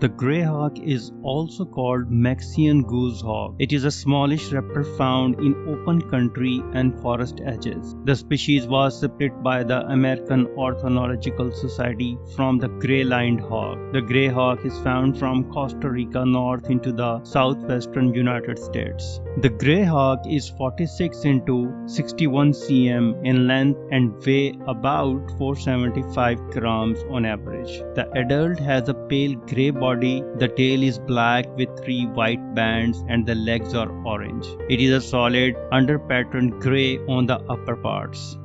The grey hawk is also called Mexican goshawk. It is a smallish raptor found in open country and forest edges. The species was split by the American Ornithological Society from the gray-lined hawk. The grey hawk is found from Costa Rica north into the southwestern United States. The grey hawk is 46 into 61 cm in length and weigh about 475 grams on average. The adult has a pale grey body, the tail is black with three white bands and the legs are orange. It is a solid under pattern grey on the upper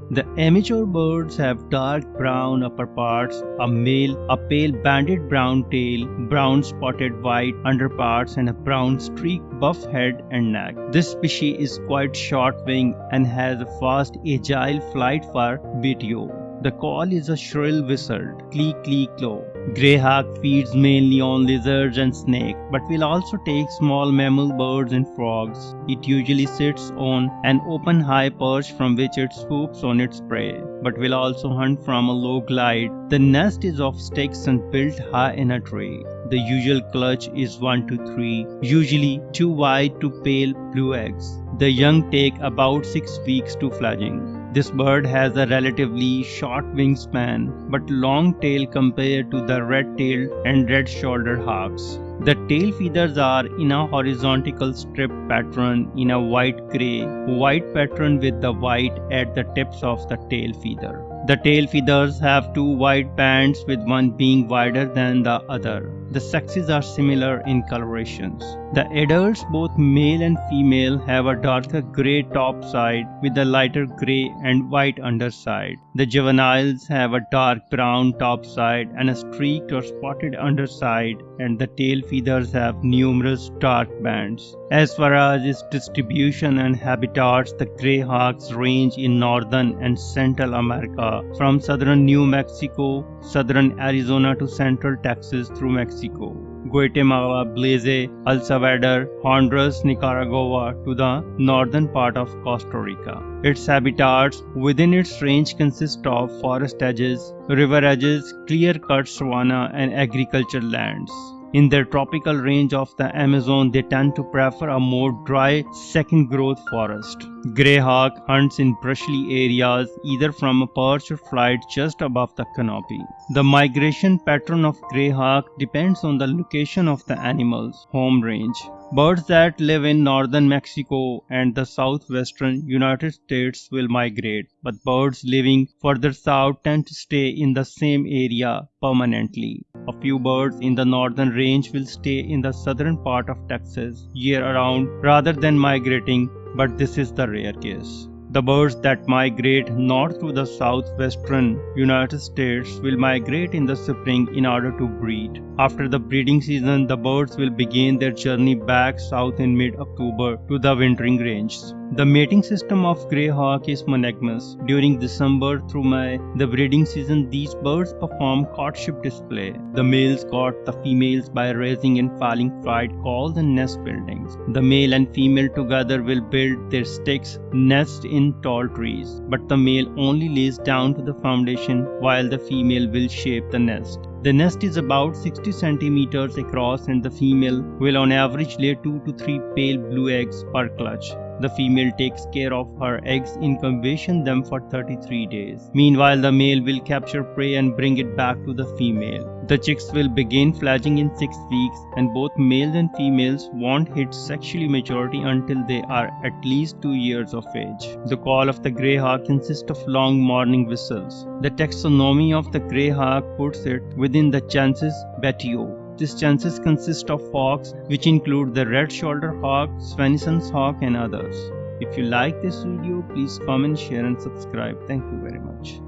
The immature birds have dark brown upper parts, a male, a pale banded brown tail, brown spotted white underparts and a brown streaked buff head and neck. This species is quite short-winged and has a fast agile flight for Buteo. The call is a shrill whistle, clee clee clo. Greyhawk feeds mainly on lizards and snakes, but will also take small mammal birds and frogs. It usually sits on an open high perch from which it swoops on its prey, but will also hunt from a low glide. The nest is of sticks and built high in a tree. The usual clutch is 1 to 3, usually 2 white to pale blue eggs. The young take about 6 weeks to fledging. This bird has a relatively short wingspan but long tail compared to the red-tailed and red-shouldered hawks. The tail feathers are in a horizontal strip pattern in a white-gray, white pattern with the white at the tips of the tail feather. The tail feathers have two white bands with one being wider than the other. The sexes are similar in colorations. The adults, both male and female, have a darker gray top side with a lighter gray and white underside. The juveniles have a dark brown top side and a streaked or spotted underside and the tail feathers have numerous dark bands. As far as its distribution and habitats, the grey hawks range in northern and central America from southern New Mexico, southern Arizona to central Texas through Mexico. Guatemala, Belize, El Salvador, Honduras, Nicaragua to the northern part of Costa Rica. Its habitats within its range consist of forest edges, river edges, clear-cut savanna and agricultural lands. In their tropical range of the Amazon, they tend to prefer a more dry second growth forest. Greyhawk hunts in brushy areas either from a perch or flight just above the canopy. The migration pattern of greyhawk depends on the location of the animal's home range. Birds that live in northern Mexico and the southwestern United States will migrate, but birds living further south tend to stay in the same area permanently. A few birds in the northern range will stay in the southern part of Texas year round rather than migrating, but this is the rare case. The birds that migrate north to the southwestern United States will migrate in the spring in order to breed. After the breeding season, the birds will begin their journey back south in mid-October to the wintering ranges. The mating system of grey hawk is monogamous. During December through May, the breeding season, these birds perform courtship display. The males court the females by raising and falling flight calls and nest buildings. The male and female together will build their sticks nest in tall trees, but the male only lays down to the foundation while the female will shape the nest. The nest is about 60 centimeters across and the female will on average lay 2 to 3 pale blue eggs per clutch. The female takes care of her eggs in incubation them for 33 days. Meanwhile, the male will capture prey and bring it back to the female. The chicks will begin fledging in 6 weeks and both males and females won't hit sexually maturity until they are at least 2 years of age. The call of the grey hawk consists of long morning whistles. The taxonomy of the grey hawk puts it within the genus Buteo these chances consist of hawks which include the red shoulder hawk, Swainson's hawk and others. If you like this video, please comment, share and subscribe. Thank you very much.